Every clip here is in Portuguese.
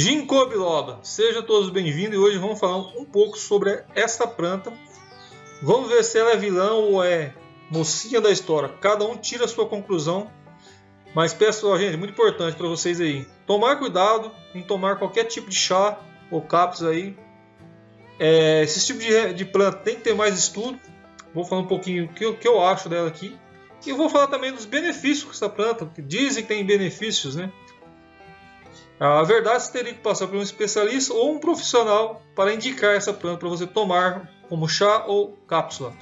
Ginkgo biloba, sejam todos bem-vindos e hoje vamos falar um pouco sobre esta planta. Vamos ver se ela é vilão ou é mocinha da história. Cada um tira a sua conclusão. Mas pessoal, gente, muito importante para vocês aí. Tomar cuidado em tomar qualquer tipo de chá ou cápsula aí. É, esse tipo de, de, planta tem que ter mais estudo. Vou falar um pouquinho o que, que eu acho dela aqui. E vou falar também dos benefícios com essa planta, que dizem que tem benefícios, né? A verdade você teria que passar por um especialista ou um profissional para indicar essa planta para você tomar como chá ou cápsula.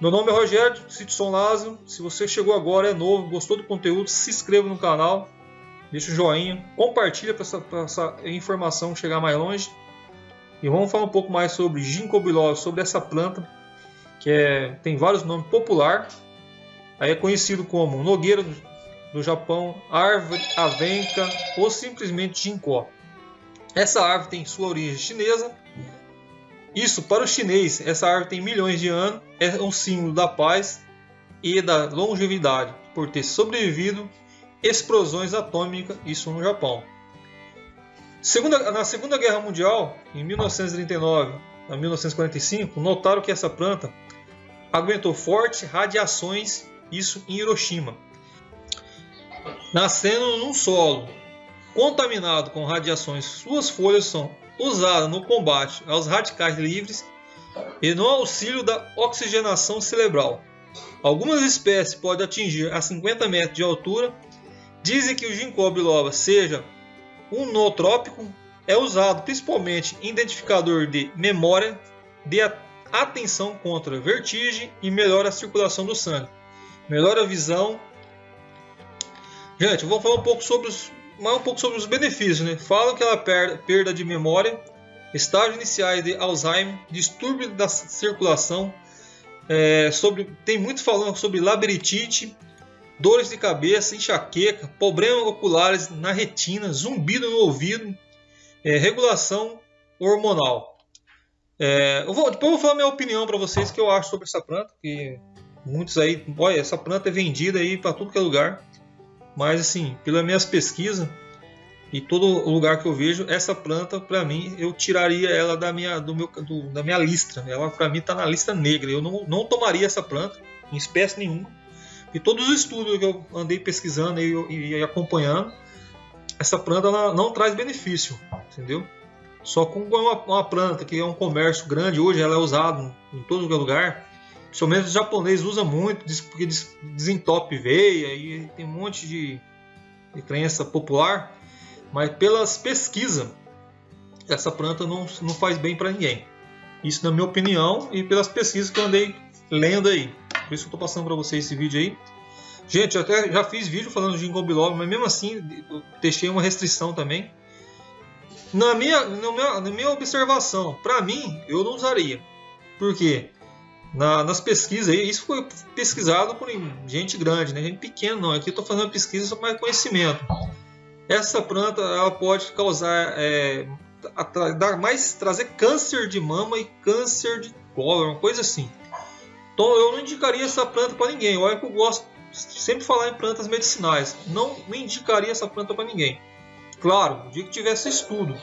Meu nome é Rogério Citson Lázaro. Se você chegou agora, é novo, gostou do conteúdo, se inscreva no canal, deixa o joinha, compartilha para essa, essa, informação chegar mais longe. E vamos falar um pouco mais sobre ginkgo biloba, sobre essa planta que é, tem vários nomes popular. Aí é conhecido como nogueira do Japão, árvore avenca ou simplesmente ginkgo. Essa árvore tem sua origem chinesa. Isso, para o chinês, essa árvore tem milhões de anos, é um símbolo da paz e da longevidade, por ter sobrevivido explosões atômicas, isso no Japão. Segunda, na Segunda Guerra Mundial, em 1939 a 1945, notaram que essa planta aguentou fortes radiações, isso em Hiroshima nascendo num solo contaminado com radiações, suas folhas são usadas no combate aos radicais livres e no auxílio da oxigenação cerebral. Algumas espécies podem atingir a 50 metros de altura. Dizem que o ginkgo biloba seja um nootrópico, é usado principalmente em identificador de memória, de atenção contra vertigem e melhora a circulação do sangue, melhora a visão Gente, eu vou falar um pouco sobre os, um pouco sobre os benefícios. Né? Falam que ela perde perda de memória, estágio iniciais de Alzheimer, distúrbio da circulação, é, sobre, tem muito falando sobre labirintite, dores de cabeça, enxaqueca, problemas oculares na retina, zumbido no ouvido, é, regulação hormonal. É, eu vou, depois eu vou falar minha opinião para vocês que eu acho sobre essa planta, que muitos aí, olha, essa planta é vendida aí para tudo que é lugar. Mas assim, pelas minhas pesquisas e todo lugar que eu vejo, essa planta para mim eu tiraria ela da minha, do meu, do, da minha lista. Ela para mim está na lista negra. Eu não, não tomaria essa planta em espécie nenhuma. E todos os estudos que eu andei pesquisando e, e, e acompanhando, essa planta não traz benefício, entendeu? Só com uma, uma, planta que é um comércio grande hoje, ela é usada em todo lugar Principalmente os japoneses usam muito, porque desentope veia e tem um monte de, de crença popular. Mas pelas pesquisas, essa planta não, não faz bem para ninguém. Isso na minha opinião e pelas pesquisas que eu andei lendo aí. Por isso que eu estou passando para vocês esse vídeo aí. Gente, eu até já fiz vídeo falando de ginkgo biloba, mas mesmo assim eu deixei uma restrição também. Na minha, na minha, na minha observação, para mim, eu não usaria. Por quê? Na, nas pesquisas, isso foi pesquisado por gente grande, né? gente pequena não. Aqui eu estou fazendo pesquisa sobre mais conhecimento. Essa planta ela pode causar, é, dar mais, trazer câncer de mama e câncer de colo, uma coisa assim. Então eu não indicaria essa planta para ninguém. Olha que eu gosto sempre falar em plantas medicinais. Não, não indicaria essa planta para ninguém. Claro, o dia que tivesse estudo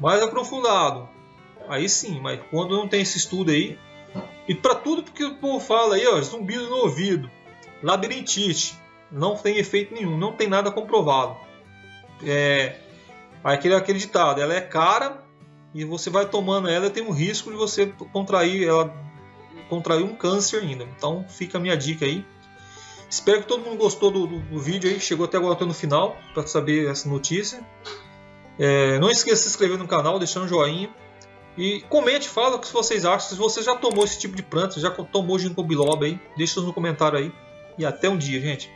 mais aprofundado, aí sim. Mas quando não tem esse estudo aí, e para tudo porque o povo fala aí, ó, zumbido no ouvido, labirintite, não tem efeito nenhum, não tem nada comprovado. É aquele aquele ditado, ela é cara e você vai tomando ela, tem um risco de você contrair ela contrair um câncer ainda. Então fica a minha dica aí. Espero que todo mundo gostou do, do, do vídeo aí, chegou até agora até no final para saber essa notícia. É, não esqueça de se inscrever no canal, deixar um joinha. E comente, fala o que vocês acham. Se você já tomou esse tipo de planta, já tomou ginkgo biloba aí, deixa no comentário aí. E até um dia, gente.